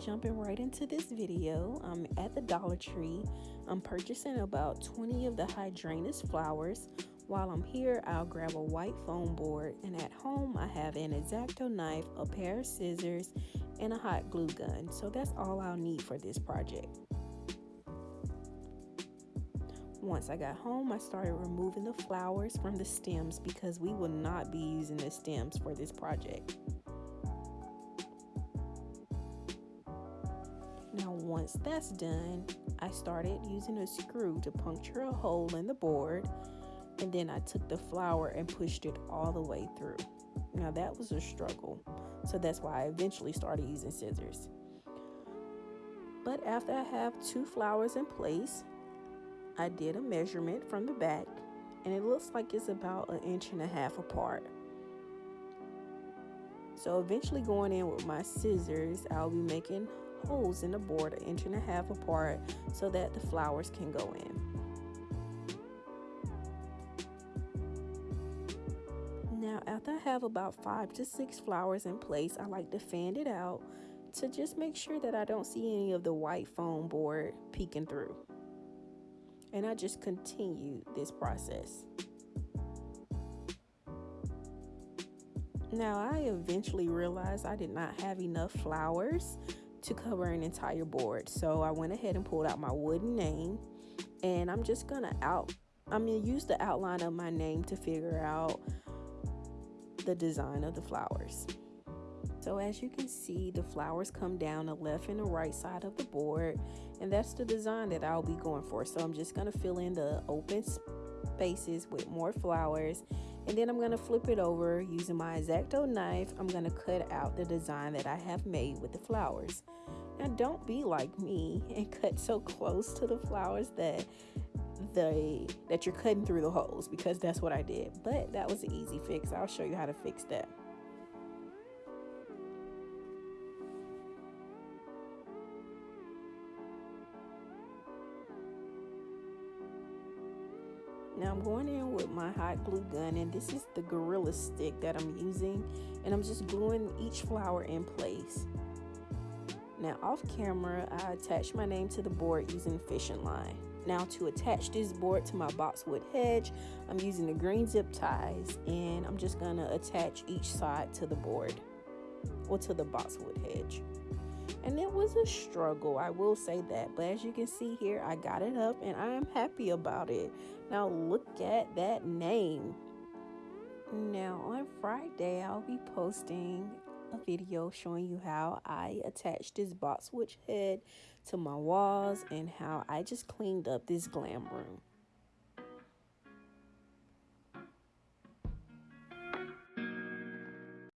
jumping right into this video. I'm at the Dollar Tree. I'm purchasing about 20 of the hydrangeas flowers. While I'm here, I'll grab a white foam board, and at home, I have an X-Acto knife, a pair of scissors, and a hot glue gun. So that's all I'll need for this project. Once I got home, I started removing the flowers from the stems because we will not be using the stems for this project. Once that's done, I started using a screw to puncture a hole in the board and then I took the flower and pushed it all the way through. Now that was a struggle, so that's why I eventually started using scissors. But after I have two flowers in place, I did a measurement from the back and it looks like it's about an inch and a half apart. So eventually going in with my scissors, I'll be making holes in the board an inch and a half apart so that the flowers can go in. Now after I have about five to six flowers in place, I like to fan it out to just make sure that I don't see any of the white foam board peeking through. And I just continue this process. Now I eventually realized I did not have enough flowers to cover an entire board. So I went ahead and pulled out my wooden name and I'm just gonna out, I'm gonna use the outline of my name to figure out the design of the flowers. So as you can see, the flowers come down the left and the right side of the board, and that's the design that I'll be going for. So I'm just gonna fill in the open spaces with more flowers, and then I'm gonna flip it over using my X-Acto knife. I'm gonna cut out the design that I have made with the flowers. Now don't be like me and cut so close to the flowers that the that you're cutting through the holes because that's what I did. But that was an easy fix. I'll show you how to fix that. Now I'm going in with my hot glue gun and this is the Gorilla Stick that I'm using and I'm just gluing each flower in place. Now off camera, I attached my name to the board using fishing line. Now to attach this board to my boxwood hedge, I'm using the green zip ties and I'm just gonna attach each side to the board or to the boxwood hedge. And it was a struggle, I will say that. But as you can see here, I got it up and I am happy about it. Now look at that name. Now on Friday, I'll be posting a video showing you how I attached this boxwood head to my walls and how I just cleaned up this glam room.